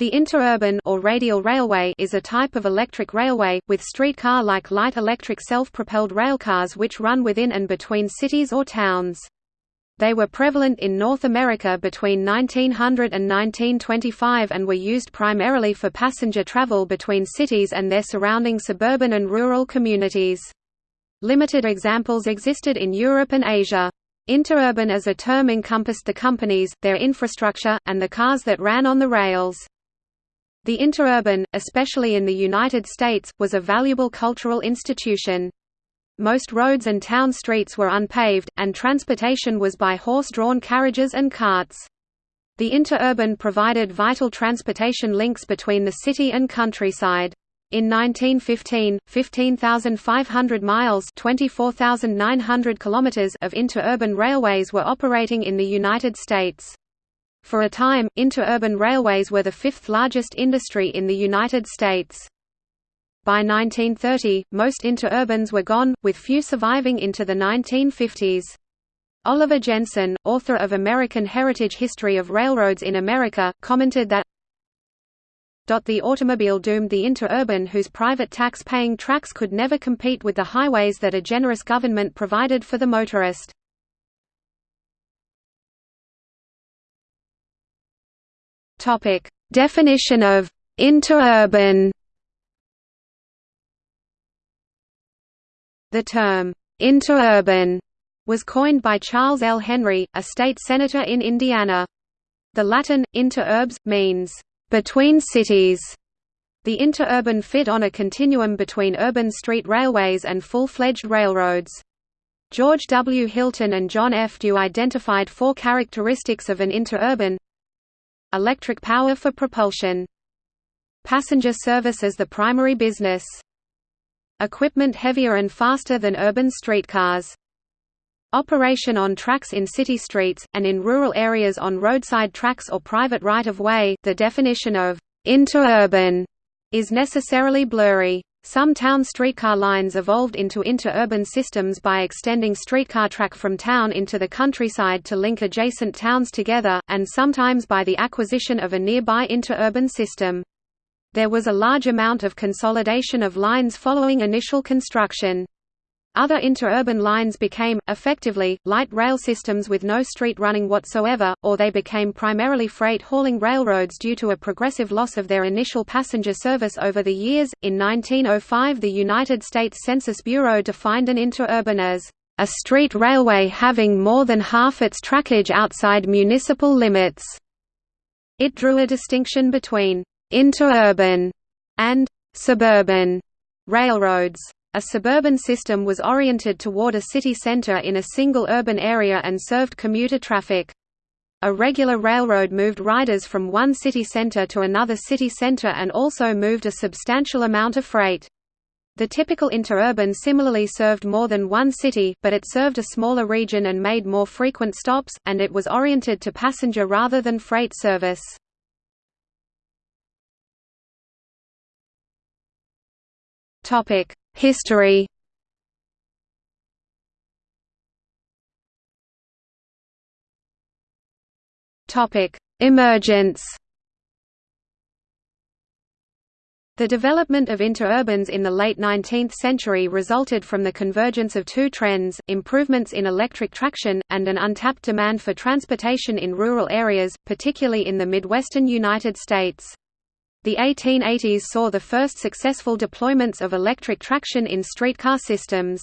The interurban or radial railway is a type of electric railway, with streetcar-like light electric self-propelled railcars which run within and between cities or towns. They were prevalent in North America between 1900 and 1925 and were used primarily for passenger travel between cities and their surrounding suburban and rural communities. Limited examples existed in Europe and Asia. Interurban as a term encompassed the companies, their infrastructure, and the cars that ran on the rails. The interurban, especially in the United States, was a valuable cultural institution. Most roads and town streets were unpaved, and transportation was by horse-drawn carriages and carts. The interurban provided vital transportation links between the city and countryside. In 1915, 15,500 miles (24,900 kilometers) of interurban railways were operating in the United States. For a time, interurban railways were the fifth largest industry in the United States. By 1930, most interurbans were gone, with few surviving into the 1950s. Oliver Jensen, author of American Heritage History of Railroads in America, commented that the automobile doomed the interurban whose private tax-paying tracks could never compete with the highways that a generous government provided for the motorist. Topic: Definition of interurban. The term interurban was coined by Charles L. Henry, a state senator in Indiana. The Latin interurbs means between cities. The interurban fit on a continuum between urban street railways and full-fledged railroads. George W. Hilton and John F. Due identified four characteristics of an interurban Electric power for propulsion. Passenger service as the primary business. Equipment heavier and faster than urban streetcars. Operation on tracks in city streets, and in rural areas on roadside tracks or private right-of-way the definition of interurban is necessarily blurry. Some town streetcar lines evolved into interurban systems by extending streetcar track from town into the countryside to link adjacent towns together, and sometimes by the acquisition of a nearby interurban system. There was a large amount of consolidation of lines following initial construction. Other interurban lines became, effectively, light rail systems with no street running whatsoever, or they became primarily freight hauling railroads due to a progressive loss of their initial passenger service over the years. In 1905, the United States Census Bureau defined an interurban as a street railway having more than half its trackage outside municipal limits. It drew a distinction between interurban and suburban railroads. A suburban system was oriented toward a city center in a single urban area and served commuter traffic. A regular railroad moved riders from one city center to another city center and also moved a substantial amount of freight. The typical interurban similarly served more than one city, but it served a smaller region and made more frequent stops, and it was oriented to passenger rather than freight service. Topic: History Topic: Emergence. The development of interurbans in the late 19th century resulted from the convergence of two trends, improvements in electric traction, and an untapped demand for transportation in rural areas, particularly in the Midwestern United States. The 1880s saw the first successful deployments of electric traction in streetcar systems.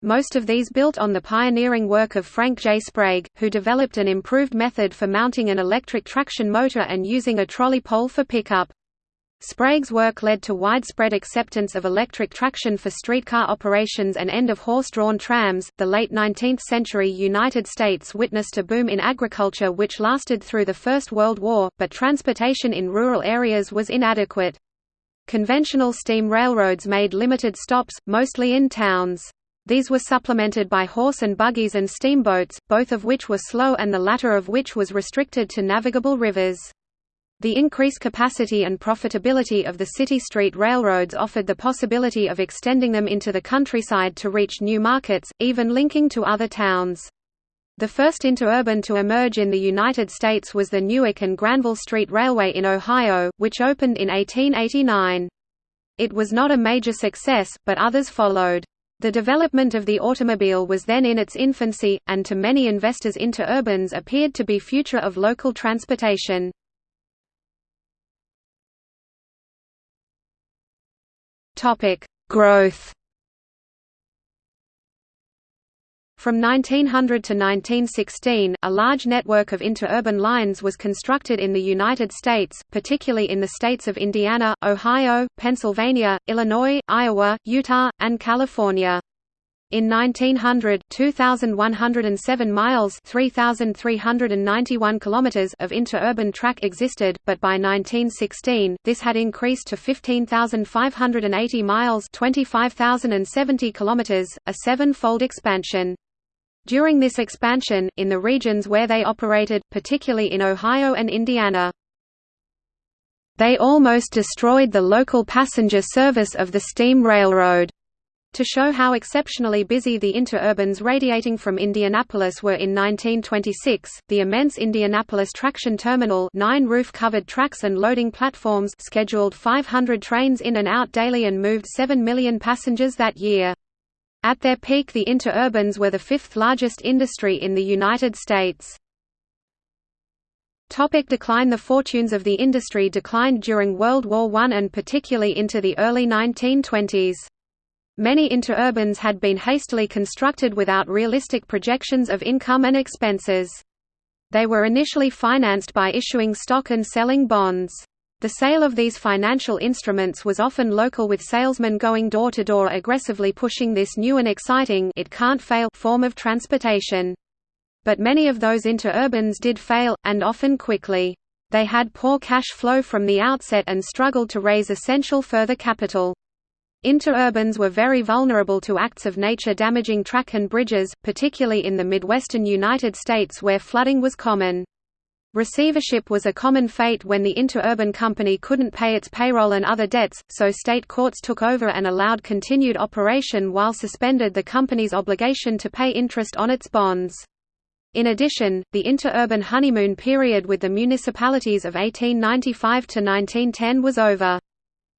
Most of these built on the pioneering work of Frank J. Sprague, who developed an improved method for mounting an electric traction motor and using a trolley pole for pickup. Sprague's work led to widespread acceptance of electric traction for streetcar operations and end of horse-drawn trams. The late 19th century United States witnessed a boom in agriculture which lasted through the First World War, but transportation in rural areas was inadequate. Conventional steam railroads made limited stops, mostly in towns. These were supplemented by horse and buggies and steamboats, both of which were slow and the latter of which was restricted to navigable rivers. The increased capacity and profitability of the city street railroads offered the possibility of extending them into the countryside to reach new markets, even linking to other towns. The first interurban to emerge in the United States was the Newark and Granville Street Railway in Ohio, which opened in 1889. It was not a major success, but others followed. The development of the automobile was then in its infancy, and to many investors interurbans appeared to be future of local transportation. Growth From 1900 to 1916, a large network of interurban lines was constructed in the United States, particularly in the states of Indiana, Ohio, Pennsylvania, Illinois, Iowa, Utah, and California. In 1900, 2,107 miles (3,391 kilometers) of interurban track existed, but by 1916, this had increased to 15,580 miles (25,070 kilometers), a seven-fold expansion. During this expansion, in the regions where they operated, particularly in Ohio and Indiana, they almost destroyed the local passenger service of the steam railroad. To show how exceptionally busy the interurbans radiating from Indianapolis were in 1926, the immense Indianapolis Traction Terminal nine roof-covered tracks and loading platforms scheduled 500 trains in and out daily and moved 7 million passengers that year. At their peak the interurbans were the fifth largest industry in the United States. Topic decline The fortunes of the industry declined during World War I and particularly into the early 1920s. Many interurbans had been hastily constructed without realistic projections of income and expenses. They were initially financed by issuing stock and selling bonds. The sale of these financial instruments was often local with salesmen going door to door aggressively pushing this new and exciting it can't fail form of transportation. But many of those interurbans did fail, and often quickly. They had poor cash flow from the outset and struggled to raise essential further capital. Interurbans were very vulnerable to acts of nature damaging track and bridges, particularly in the Midwestern United States where flooding was common. Receivership was a common fate when the interurban company couldn't pay its payroll and other debts, so state courts took over and allowed continued operation while suspended the company's obligation to pay interest on its bonds. In addition, the interurban honeymoon period with the municipalities of 1895 to 1910 was over.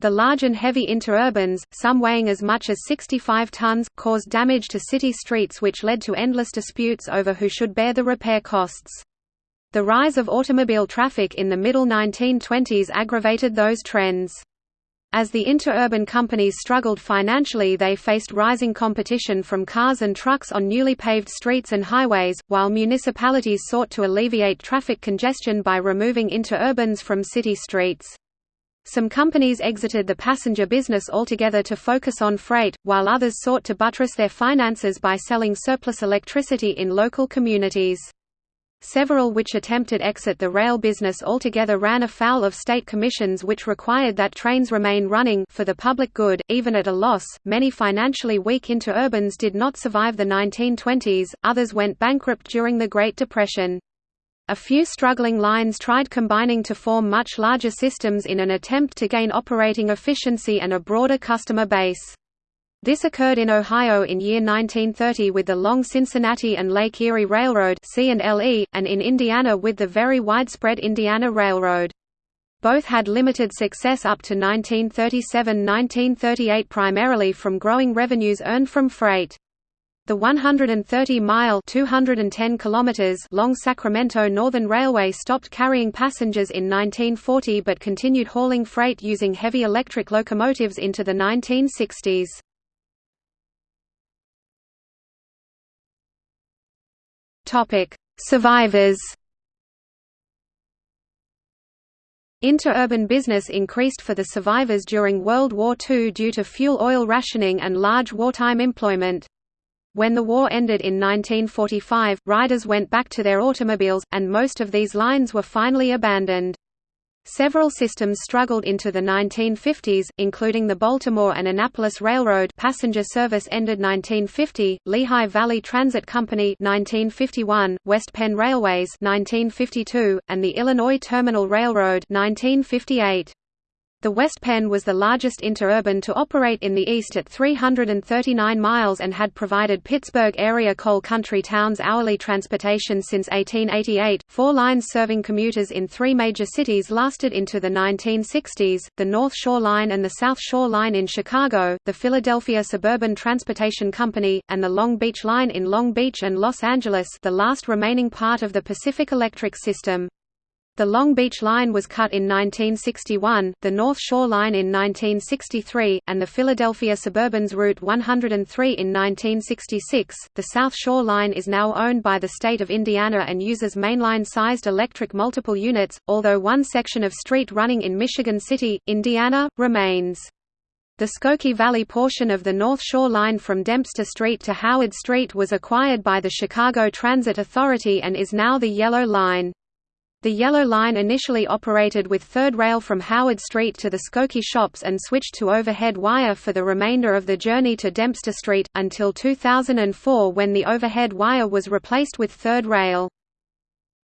The large and heavy interurbans, some weighing as much as 65 tons, caused damage to city streets which led to endless disputes over who should bear the repair costs. The rise of automobile traffic in the middle 1920s aggravated those trends. As the interurban companies struggled financially they faced rising competition from cars and trucks on newly paved streets and highways, while municipalities sought to alleviate traffic congestion by removing interurbans from city streets. Some companies exited the passenger business altogether to focus on freight, while others sought to buttress their finances by selling surplus electricity in local communities. Several which attempted exit the rail business altogether ran afoul of state commissions which required that trains remain running for the public good, even at a loss. Many financially weak interurbans did not survive the 1920s, others went bankrupt during the Great Depression. A few struggling lines tried combining to form much larger systems in an attempt to gain operating efficiency and a broader customer base. This occurred in Ohio in year 1930 with the long Cincinnati and Lake Erie Railroad and in Indiana with the very widespread Indiana Railroad. Both had limited success up to 1937–1938 primarily from growing revenues earned from freight. The 130-mile (210 kilometers) long Sacramento Northern Railway stopped carrying passengers in 1940 but continued hauling freight using heavy electric locomotives into the 1960s. Topic: Survivors. Interurban business increased for the survivors during World War II due to fuel oil rationing and large wartime employment. When the war ended in 1945, riders went back to their automobiles, and most of these lines were finally abandoned. Several systems struggled into the 1950s, including the Baltimore and Annapolis Railroad passenger service ended 1950, Lehigh Valley Transit Company 1951, West Penn Railways 1952, and the Illinois Terminal Railroad 1958. The West Penn was the largest interurban to operate in the east at 339 miles and had provided Pittsburgh area coal country towns hourly transportation since 1888. Four lines serving commuters in three major cities lasted into the 1960s the North Shore Line and the South Shore Line in Chicago, the Philadelphia Suburban Transportation Company, and the Long Beach Line in Long Beach and Los Angeles, the last remaining part of the Pacific Electric system. The Long Beach Line was cut in 1961, the North Shore Line in 1963, and the Philadelphia Suburban's Route 103 in 1966. The South Shore Line is now owned by the state of Indiana and uses mainline-sized electric multiple units, although one section of street running in Michigan City, Indiana, remains. The Skokie Valley portion of the North Shore Line from Dempster Street to Howard Street was acquired by the Chicago Transit Authority and is now the Yellow Line. The Yellow Line initially operated with third rail from Howard Street to the Skokie shops and switched to overhead wire for the remainder of the journey to Dempster Street, until 2004 when the overhead wire was replaced with third rail.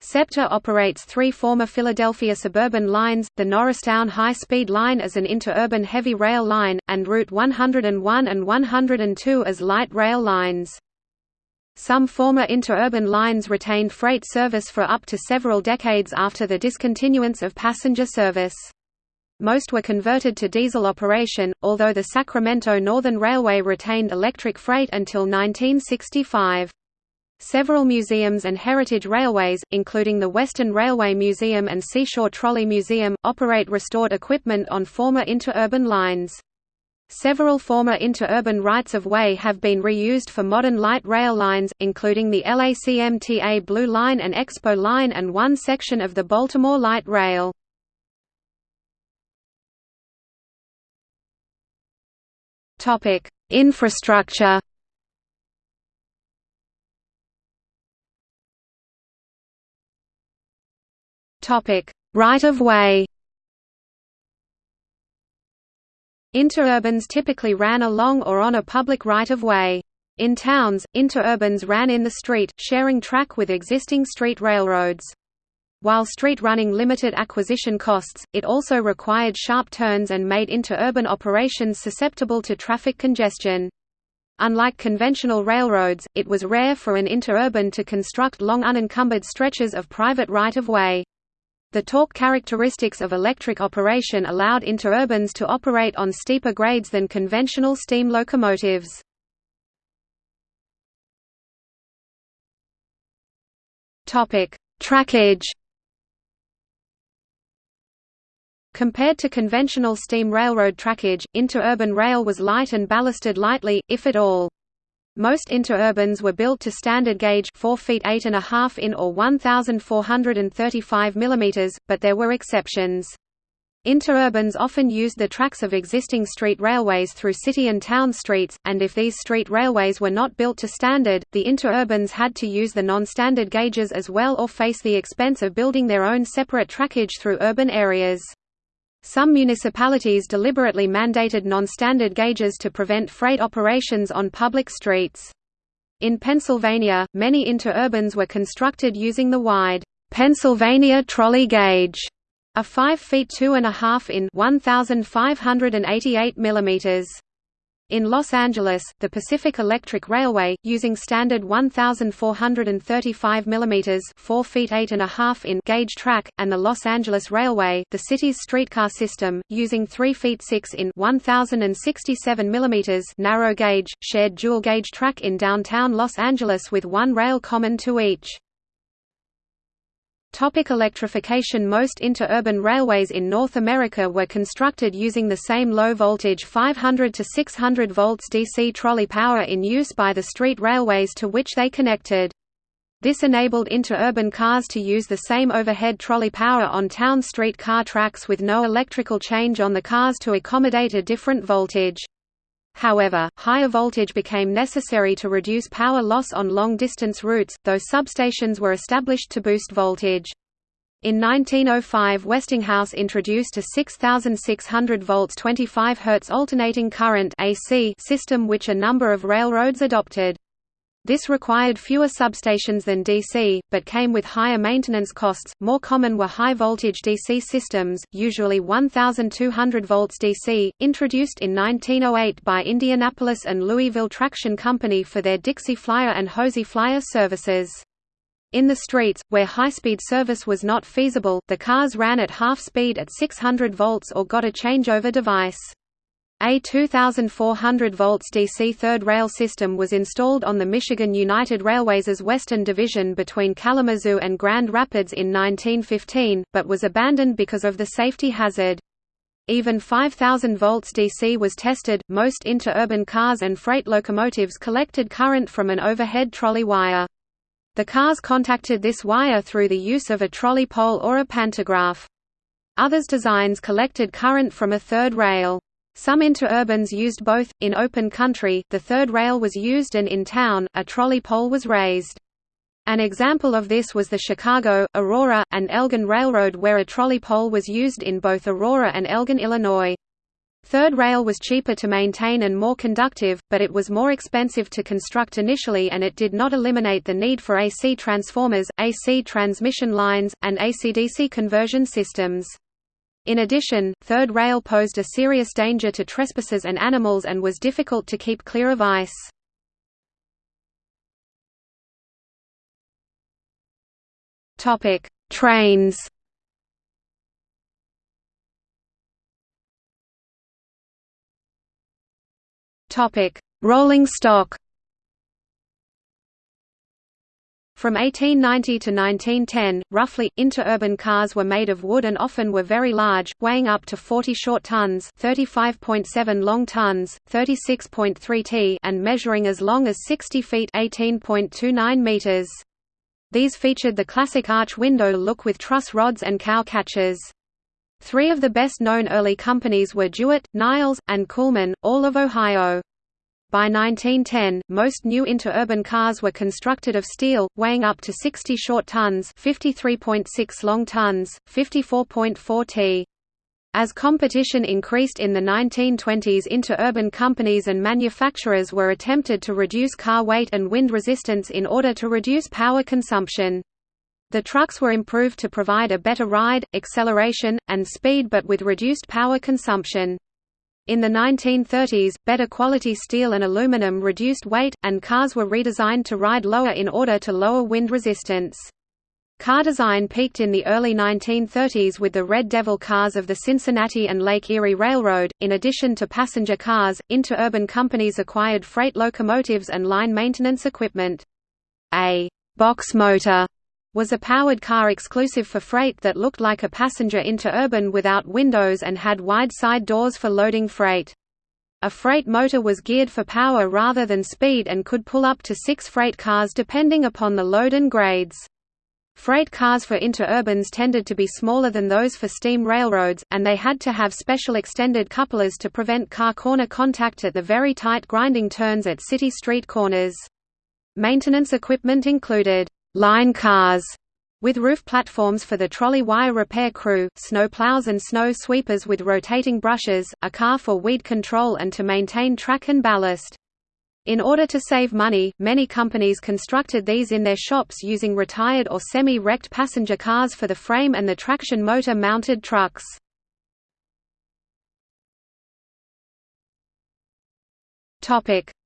SEPTA operates three former Philadelphia suburban lines, the Norristown High-Speed Line as an interurban heavy rail line, and Route 101 and 102 as light rail lines. Some former interurban lines retained freight service for up to several decades after the discontinuance of passenger service. Most were converted to diesel operation, although the Sacramento Northern Railway retained electric freight until 1965. Several museums and heritage railways, including the Western Railway Museum and Seashore Trolley Museum, operate restored equipment on former interurban lines. Several former interurban rights-of-way have been reused for modern light rail lines, including the LACMTA Blue Line and Expo Line and one section of the Baltimore Light Rail. Infrastructure Right-of-way Interurbans typically ran along or on a public right-of-way. In towns, interurbans ran in the street, sharing track with existing street railroads. While street running limited acquisition costs, it also required sharp turns and made interurban operations susceptible to traffic congestion. Unlike conventional railroads, it was rare for an interurban to construct long unencumbered stretches of private right-of-way. The torque characteristics of electric operation allowed interurbans to operate on steeper grades than conventional steam locomotives. Trackage Compared to conventional steam railroad trackage, interurban rail was light and ballasted lightly, if at all. Most interurbans were built to standard gauge 4 feet 8 and a half in or 1435 mm, but there were exceptions. Interurbans often used the tracks of existing street railways through city and town streets, and if these street railways were not built to standard, the interurbans had to use the non-standard gauges as well or face the expense of building their own separate trackage through urban areas. Some municipalities deliberately mandated non-standard gauges to prevent freight operations on public streets. In Pennsylvania, many interurbans were constructed using the wide Pennsylvania trolley gauge, a 5 feet 2 and a half in 1588 millimeters. In Los Angeles, the Pacific Electric Railway, using standard 1,435 mm 4 feet 8 and a half in gauge track, and the Los Angeles Railway, the city's streetcar system, using 3 feet 6 in 1,067 mm narrow gauge, shared dual gauge track in downtown Los Angeles with one rail common to each. Topic electrification Most interurban railways in North America were constructed using the same low-voltage 500 to 600 volts DC trolley power in use by the street railways to which they connected. This enabled interurban cars to use the same overhead trolley power on town street car tracks with no electrical change on the cars to accommodate a different voltage. However, higher voltage became necessary to reduce power loss on long-distance routes, though substations were established to boost voltage. In 1905 Westinghouse introduced a 6600 volts 25 Hz alternating current AC system which a number of railroads adopted. This required fewer substations than DC, but came with higher maintenance costs. More common were high voltage DC systems, usually 1200 volts DC, introduced in 1908 by Indianapolis and Louisville Traction Company for their Dixie Flyer and Hoosier Flyer services. In the streets, where high-speed service was not feasible, the cars ran at half speed at 600 volts or got a changeover device. A 2,400 volts DC third rail system was installed on the Michigan United Railways' Western Division between Kalamazoo and Grand Rapids in 1915, but was abandoned because of the safety hazard. Even 5,000 volts DC was tested. Most interurban cars and freight locomotives collected current from an overhead trolley wire. The cars contacted this wire through the use of a trolley pole or a pantograph. Others designs collected current from a third rail. Some interurbans used both. In open country, the third rail was used and in town, a trolley pole was raised. An example of this was the Chicago, Aurora, and Elgin Railroad where a trolley pole was used in both Aurora and Elgin, Illinois. Third rail was cheaper to maintain and more conductive, but it was more expensive to construct initially and it did not eliminate the need for AC transformers, AC transmission lines, and AC-DC conversion systems. In addition, third rail posed a serious danger to trespassers and animals and was difficult to keep clear of ice. Trains Topic: Rolling stock. From 1890 to 1910, roughly, interurban cars were made of wood and often were very large, weighing up to 40 short tons 35.7 long tons, 36.3 t and measuring as long as 60 feet 18.29 meters. These featured the classic arch window look with truss rods and cow catchers. Three of the best-known early companies were Jewett, Niles, and Kuhlman, all of Ohio. By 1910, most new interurban cars were constructed of steel, weighing up to 60 short tons 53.6 long tons, 54.4 t. As competition increased in the 1920s interurban companies and manufacturers were attempted to reduce car weight and wind resistance in order to reduce power consumption. The trucks were improved to provide a better ride, acceleration, and speed but with reduced power consumption. In the 1930s, better quality steel and aluminum reduced weight, and cars were redesigned to ride lower in order to lower wind resistance. Car design peaked in the early 1930s with the Red Devil cars of the Cincinnati and Lake Erie Railroad. In addition to passenger cars, interurban companies acquired freight locomotives and line maintenance equipment. A box motor was a powered car exclusive for freight that looked like a passenger interurban without windows and had wide side doors for loading freight. A freight motor was geared for power rather than speed and could pull up to six freight cars depending upon the load and grades. Freight cars for interurbans tended to be smaller than those for steam railroads, and they had to have special extended couplers to prevent car corner contact at the very tight grinding turns at city street corners. Maintenance equipment included line cars with roof platforms for the trolley wire repair crew, snow plows and snow sweepers with rotating brushes, a car for weed control and to maintain track and ballast. In order to save money, many companies constructed these in their shops using retired or semi-wrecked passenger cars for the frame and the traction motor mounted trucks.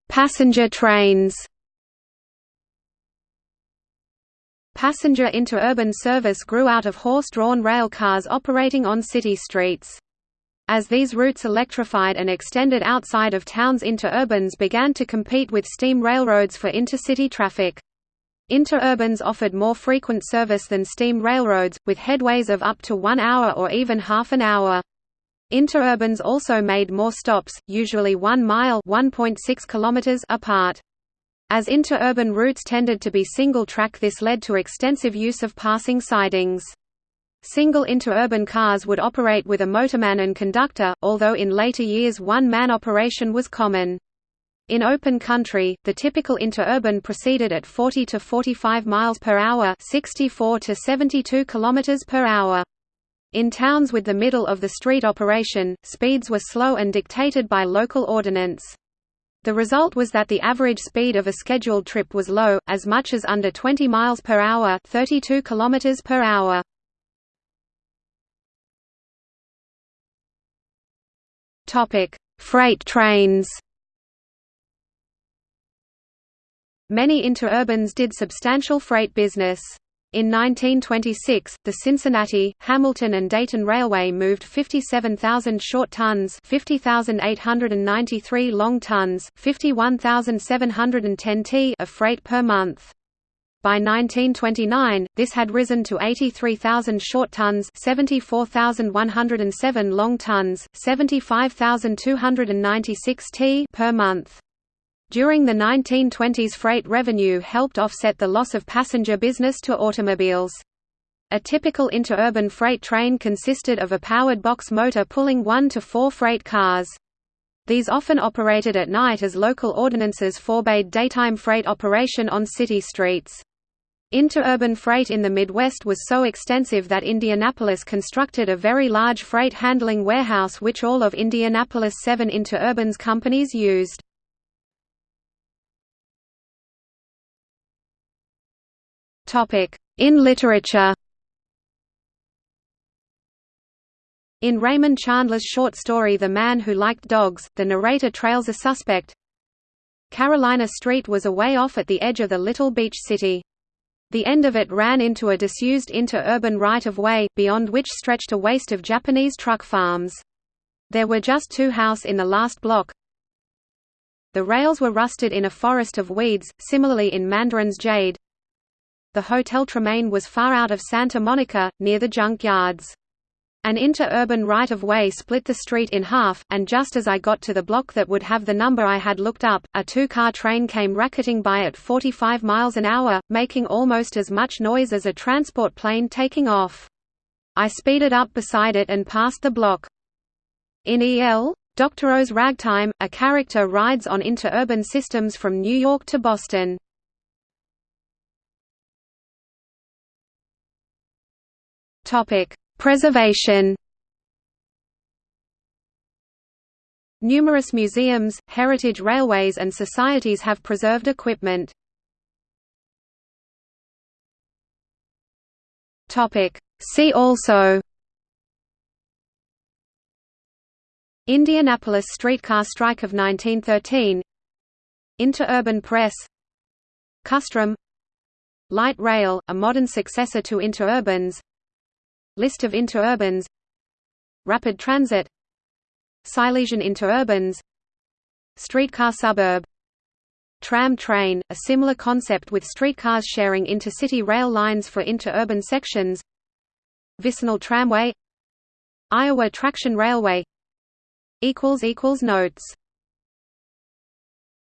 Passenger trains Passenger interurban service grew out of horse-drawn rail cars operating on city streets. As these routes electrified and extended outside of towns interurbans began to compete with steam railroads for intercity traffic. Interurbans offered more frequent service than steam railroads, with headways of up to one hour or even half an hour. Interurbans also made more stops, usually one mile kilometers apart. As interurban routes tended to be single-track this led to extensive use of passing sidings. Single interurban cars would operate with a motorman and conductor, although in later years one-man operation was common. In open country, the typical interurban proceeded at 40 to 45 miles per hour, 64 to 72 kilometers per hour. In towns with the middle of the street operation, speeds were slow and dictated by local ordinance. The result was that the average speed of a scheduled trip was low, as much as under 20 miles per hour, 32 kilometers per hour. Topic: Freight trains. Many interurbans did substantial freight business. In 1926, the Cincinnati, Hamilton and Dayton Railway moved 57,000 short tons 50,893 long tons 51,710 t of freight per month. By 1929, this had risen to 83,000 short tons 74,107 long tons 75,296 t per month. During the 1920s freight revenue helped offset the loss of passenger business to automobiles. A typical interurban freight train consisted of a powered box motor pulling one to four freight cars. These often operated at night as local ordinances forbade daytime freight operation on city streets. Interurban freight in the Midwest was so extensive that Indianapolis constructed a very large freight handling warehouse which all of Indianapolis' seven interurbans companies used. In literature In Raymond Chandler's short story The Man Who Liked Dogs, the narrator trails a suspect. Carolina Street was away off at the edge of the little beach city. The end of it ran into a disused interurban right-of-way, beyond which stretched a waste of Japanese truck farms. There were just two houses in the last block. The rails were rusted in a forest of weeds, similarly in Mandarin's Jade the Hotel Tremaine was far out of Santa Monica, near the junkyards. An interurban right-of-way split the street in half, and just as I got to the block that would have the number I had looked up, a two-car train came racketing by at 45 miles an hour, making almost as much noise as a transport plane taking off. I speeded up beside it and passed the block. In E.L. Doctorow's Ragtime, a character rides on interurban systems from New York to Boston. Topic: Preservation. Numerous museums, heritage railways and societies have preserved equipment. Topic: See also Indianapolis streetcar strike of 1913 Interurban press Kusttram Light rail, a modern successor to interurbans List of interurbans Rapid transit Silesian interurbans Streetcar suburb Tram train, a similar concept with streetcars sharing intercity rail lines for interurban sections Vicinal tramway Iowa Traction Railway Notes